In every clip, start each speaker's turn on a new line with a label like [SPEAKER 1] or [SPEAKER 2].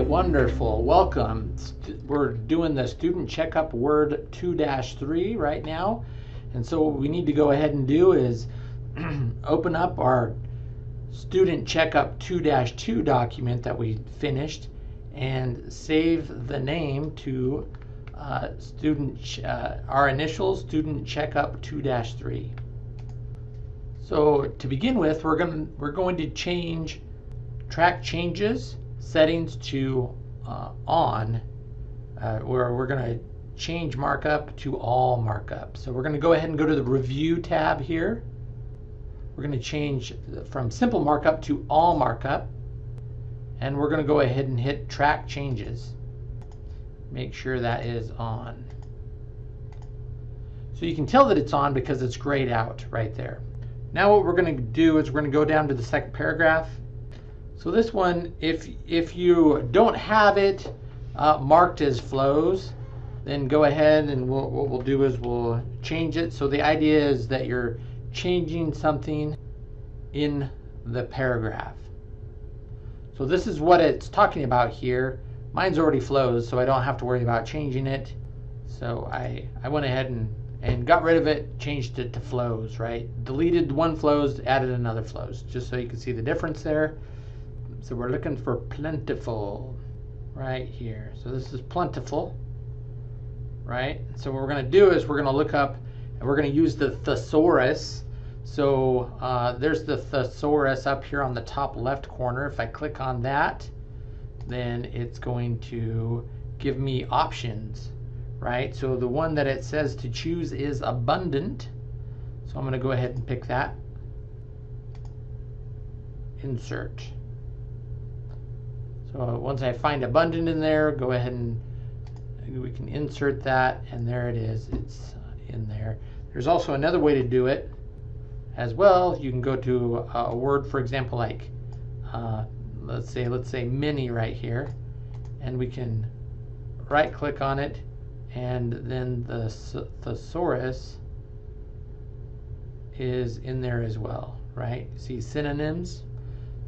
[SPEAKER 1] Wonderful. Welcome. We're doing the student checkup word 2-3 right now. And so what we need to go ahead and do is open up our student checkup 2-2 document that we finished and save the name to uh, student uh, our initial student checkup 2-3. So to begin with, we're going we're going to change track changes settings to uh, on, uh, where we're going to change markup to all markup. So we're going to go ahead and go to the review tab here. We're going to change from simple markup to all markup. And we're going to go ahead and hit track changes. Make sure that is on. So you can tell that it's on because it's grayed out right there. Now what we're going to do is we're going to go down to the second paragraph so this one, if if you don't have it uh, marked as flows, then go ahead and we'll, what we'll do is we'll change it. So the idea is that you're changing something in the paragraph. So this is what it's talking about here. Mine's already flows, so I don't have to worry about changing it. So I, I went ahead and, and got rid of it, changed it to flows, right? Deleted one flows, added another flows, just so you can see the difference there. So we're looking for plentiful right here. So this is plentiful, right? So what we're going to do is we're going to look up and we're going to use the thesaurus. So uh, there's the thesaurus up here on the top left corner. If I click on that, then it's going to give me options, right? So the one that it says to choose is abundant. So I'm going to go ahead and pick that. Insert. So once I find abundant in there, go ahead and we can insert that and there it is. It's in there. There's also another way to do it as well. You can go to a word, for example, like uh, let's say let's say mini right here, and we can right click on it and then the thesaurus is in there as well, right? See synonyms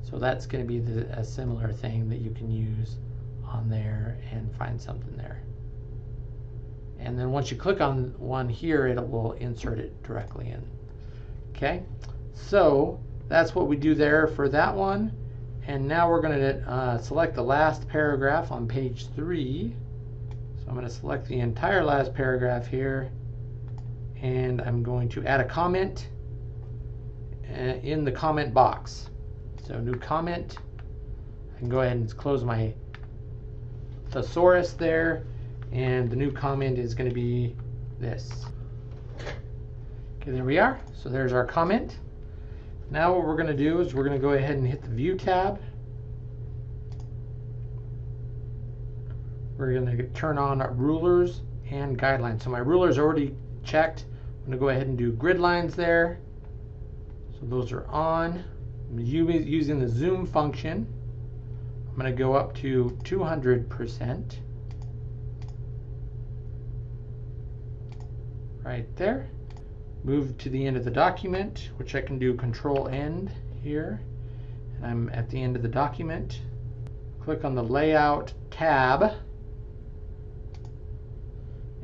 [SPEAKER 1] so that's going to be the, a similar thing that you can use on there and find something there. And then once you click on one here, it will insert it directly in. Okay, so that's what we do there for that one. And now we're going to uh, select the last paragraph on page three. So I'm going to select the entire last paragraph here. And I'm going to add a comment uh, in the comment box. So new comment. I can go ahead and close my thesaurus there. And the new comment is going to be this. Okay, there we are. So there's our comment. Now what we're going to do is we're going to go ahead and hit the View tab. We're going to turn on rulers and guidelines. So my ruler's already checked. I'm going to go ahead and do grid lines there. So those are on using the zoom function, I'm going to go up to 200%. Right there. Move to the end of the document, which I can do control end here. And I'm at the end of the document. Click on the layout tab.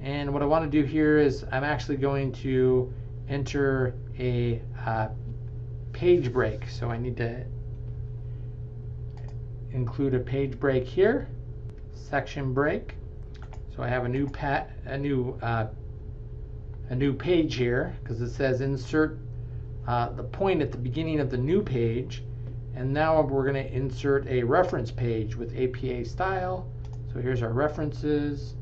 [SPEAKER 1] And what I want to do here is I'm actually going to enter a uh, page break. So I need to include a page break here, section break. So I have a new pat, a new uh, a new page here because it says insert uh, the point at the beginning of the new page. And now we're going to insert a reference page with APA style. So here's our references.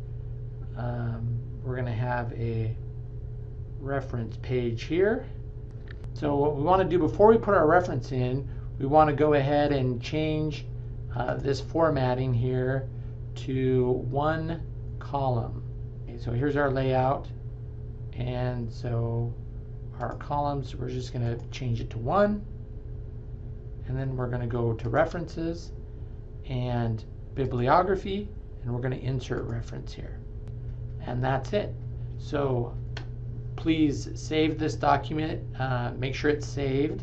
[SPEAKER 1] Um, we're going to have a reference page here. So what we want to do before we put our reference in, we want to go ahead and change uh, this formatting here to one column. Okay, so here's our layout. And so our columns, we're just going to change it to one. And then we're going to go to references and bibliography, and we're going to insert reference here. And that's it. So please save this document, uh, make sure it's saved,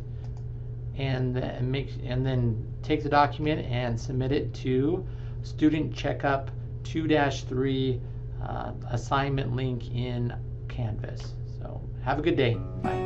[SPEAKER 1] and, make, and then take the document and submit it to student checkup 2-3 uh, assignment link in Canvas. So have a good day. Bye.